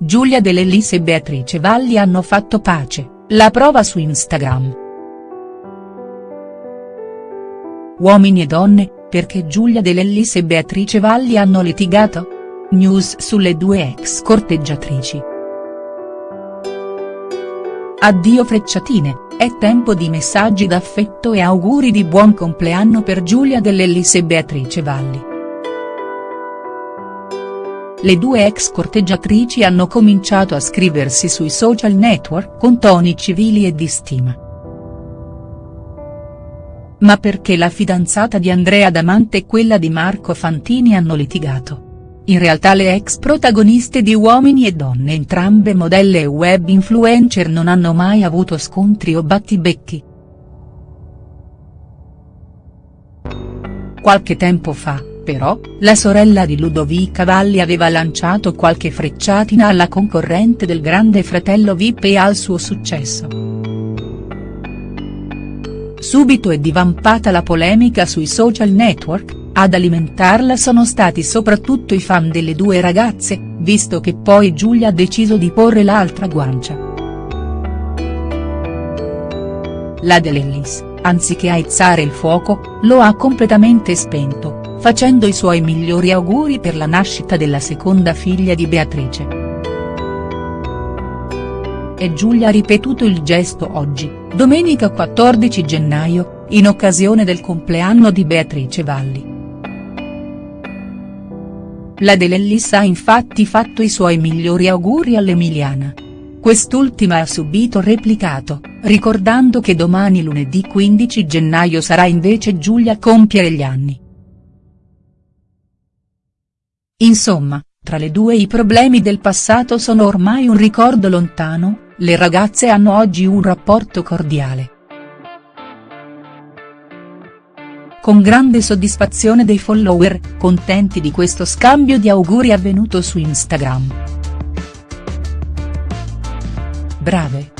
Giulia Dell'Ellis e Beatrice Valli hanno fatto pace, la prova su Instagram. Uomini e donne, perché Giulia Dell'Ellis e Beatrice Valli hanno litigato? News sulle due ex corteggiatrici. Addio frecciatine, è tempo di messaggi d'affetto e auguri di buon compleanno per Giulia Dell'Ellis e Beatrice Valli. Le due ex corteggiatrici hanno cominciato a scriversi sui social network con toni civili e di stima. Ma perché la fidanzata di Andrea Damante e quella di Marco Fantini hanno litigato? In realtà le ex protagoniste di Uomini e Donne entrambe modelle e web influencer non hanno mai avuto scontri o battibecchi. Qualche tempo fa, però, la sorella di Ludovica Valli aveva lanciato qualche frecciatina alla concorrente del grande fratello Vip e al suo successo. Subito è divampata la polemica sui social network, ad alimentarla sono stati soprattutto i fan delle due ragazze, visto che poi Giulia ha deciso di porre l'altra guancia. La Dell'Ellis, anziché aizzare il fuoco, lo ha completamente spento facendo i suoi migliori auguri per la nascita della seconda figlia di Beatrice. E Giulia ha ripetuto il gesto oggi, domenica 14 gennaio, in occasione del compleanno di Beatrice Valli. La Dell'Ellis ha infatti fatto i suoi migliori auguri all'Emiliana. Quest'ultima ha subito replicato, ricordando che domani lunedì 15 gennaio sarà invece Giulia a compiere gli anni. Insomma, tra le due i problemi del passato sono ormai un ricordo lontano, le ragazze hanno oggi un rapporto cordiale. Con grande soddisfazione dei follower, contenti di questo scambio di auguri avvenuto su Instagram. Brave.